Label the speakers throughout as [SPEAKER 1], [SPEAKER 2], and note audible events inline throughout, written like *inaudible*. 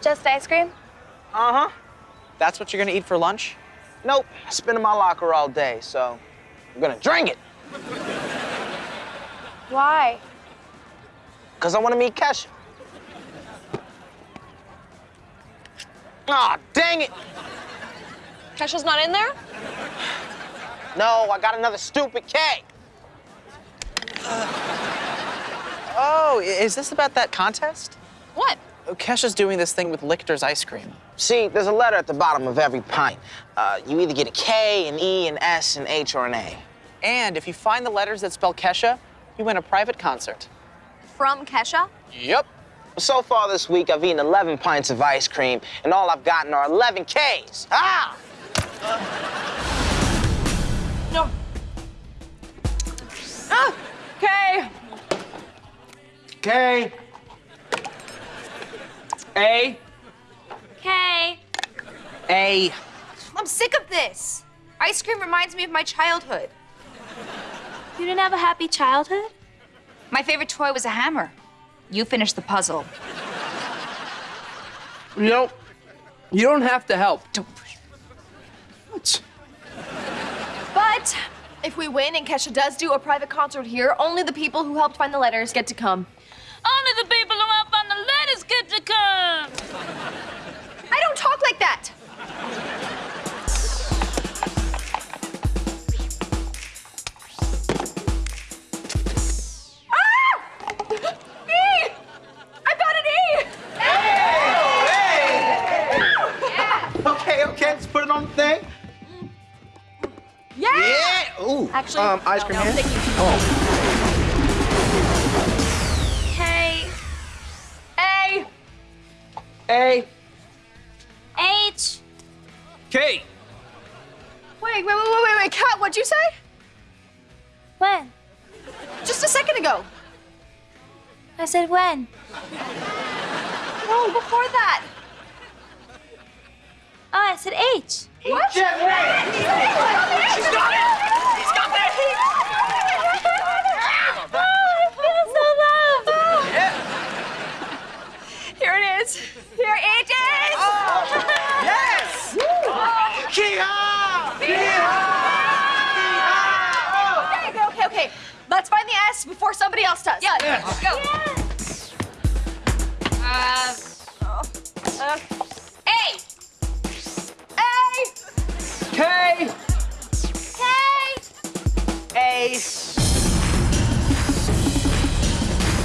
[SPEAKER 1] Just ice cream?
[SPEAKER 2] Uh-huh.
[SPEAKER 3] That's what you're gonna eat for lunch?
[SPEAKER 2] Nope. It's been in my locker all day, so I'm gonna drink it.
[SPEAKER 1] Why?
[SPEAKER 2] Because I want to meet Kesha. Aw, dang it.
[SPEAKER 1] Kesha's not in there?
[SPEAKER 2] No, I got another stupid K.
[SPEAKER 3] Oh, is this about that contest?
[SPEAKER 1] What?
[SPEAKER 3] Kesha's doing this thing with Lichter's ice cream.
[SPEAKER 2] See, there's a letter at the bottom of every pint. Uh, you either get a K, an E, an S, an H, or an A.
[SPEAKER 3] And if you find the letters that spell Kesha, you win a private concert.
[SPEAKER 1] From Kesha?
[SPEAKER 3] Yep.
[SPEAKER 2] So far this week, I've eaten 11 pints of ice cream, and all I've gotten are 11 Ks. Ah!
[SPEAKER 1] No. Ah! Okay.
[SPEAKER 4] K. A.
[SPEAKER 1] Okay.
[SPEAKER 3] A.
[SPEAKER 1] I'm sick of this. Ice cream reminds me of my childhood.
[SPEAKER 5] You didn't have a happy childhood?
[SPEAKER 6] My favorite toy was a hammer. You finished the puzzle.
[SPEAKER 4] You know, you don't have to help.
[SPEAKER 6] Don't push.
[SPEAKER 4] What?
[SPEAKER 1] But if we win and Kesha does do a private concert here, only the people who helped find the letters get to come.
[SPEAKER 5] Only the people who help on the letters get to come.
[SPEAKER 1] I don't talk like that. Ah! E! I got an E!
[SPEAKER 4] Okay, okay, let's put it on the thing.
[SPEAKER 1] Yeah!
[SPEAKER 4] Yeah. Ooh.
[SPEAKER 1] Actually,
[SPEAKER 4] um, ice cream
[SPEAKER 1] no,
[SPEAKER 4] here.
[SPEAKER 1] thank A.
[SPEAKER 5] H.
[SPEAKER 4] K.
[SPEAKER 1] Wait, wait, wait, wait, wait, wait, Kat, what'd you say?
[SPEAKER 5] When?
[SPEAKER 1] Just a second ago.
[SPEAKER 5] I said when.
[SPEAKER 1] No, before that.
[SPEAKER 5] Oh, I said H.
[SPEAKER 1] What? She's got it! She's got it! She's got it!
[SPEAKER 5] Oh, I feel so loved.
[SPEAKER 1] Here it is. Here it is!
[SPEAKER 4] Yes.
[SPEAKER 1] Okay, okay, okay, okay. Let's find the S before somebody else does. Yeah,
[SPEAKER 4] Yes.
[SPEAKER 1] go.
[SPEAKER 6] Uh,
[SPEAKER 1] Uh,
[SPEAKER 6] A.
[SPEAKER 1] A!
[SPEAKER 4] K.
[SPEAKER 1] K!
[SPEAKER 3] A.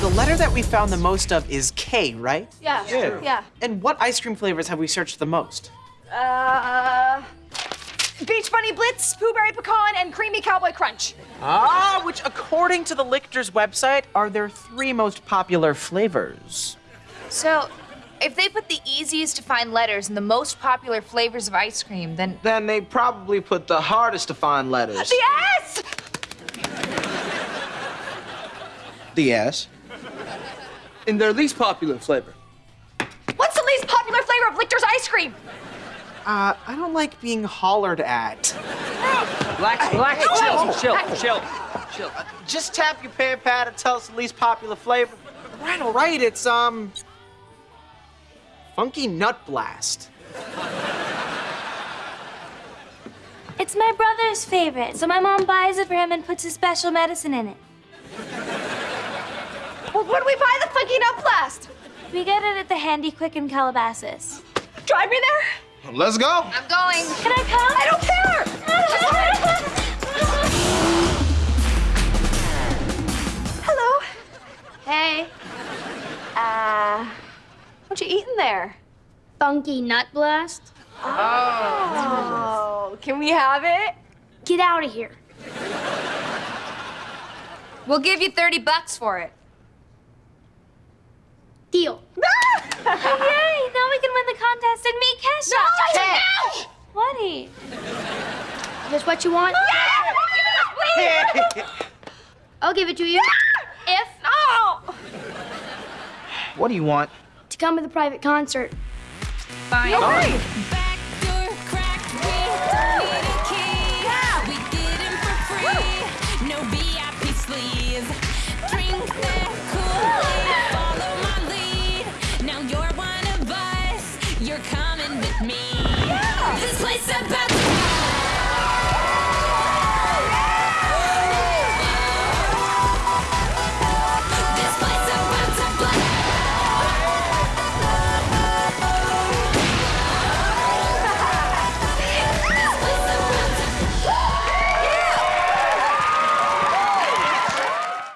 [SPEAKER 3] The letter that we found the most of is K, right?
[SPEAKER 1] Yeah.
[SPEAKER 4] Yeah.
[SPEAKER 1] Yeah.
[SPEAKER 3] And what ice cream flavors have we searched the most?
[SPEAKER 1] Uh, Beach Bunny Blitz, Pooh Berry Pecan, and Creamy Cowboy Crunch.
[SPEAKER 3] Ah, which according to the Lichter's website are their three most popular flavors.
[SPEAKER 6] So, if they put the easiest to find letters in the most popular flavors of ice cream, then
[SPEAKER 4] Then they probably put the hardest to find letters.
[SPEAKER 1] The S!
[SPEAKER 4] The S. In their least popular flavor.
[SPEAKER 1] What's the least popular flavor of Lichter's ice cream?
[SPEAKER 3] Uh, I don't like being hollered at.
[SPEAKER 4] Black, relax, chill, chill, chill, chill. Just tap your pen pad and tell us the least popular flavor.
[SPEAKER 3] Right, all right, it's, um, Funky Nut Blast.
[SPEAKER 5] It's my brother's favorite, so my mom buys it for him and puts a special medicine in it.
[SPEAKER 1] Well, where do we buy the Funky Nut Blast?
[SPEAKER 5] We get it at the Handy Quick in Calabasas.
[SPEAKER 1] Drive me there?
[SPEAKER 4] Let's go.
[SPEAKER 6] I'm going.
[SPEAKER 5] Can I come?
[SPEAKER 1] I don't care! Hello.
[SPEAKER 5] Hey.
[SPEAKER 1] Uh, what you eating there?
[SPEAKER 5] Funky Nut Blast?
[SPEAKER 1] Oh, can we have it?
[SPEAKER 5] Get out of here.
[SPEAKER 6] We'll give you 30 bucks for it.
[SPEAKER 5] Deal. *laughs* Yay! we can win the contest and meet Kesha.
[SPEAKER 1] No,
[SPEAKER 5] Kesha, no! Just what you want? Yes! Give it please! I'll give it to you. if...
[SPEAKER 1] No!
[SPEAKER 4] What do you want?
[SPEAKER 5] To come to the private concert.
[SPEAKER 6] Fine.
[SPEAKER 1] No way! No VIP drink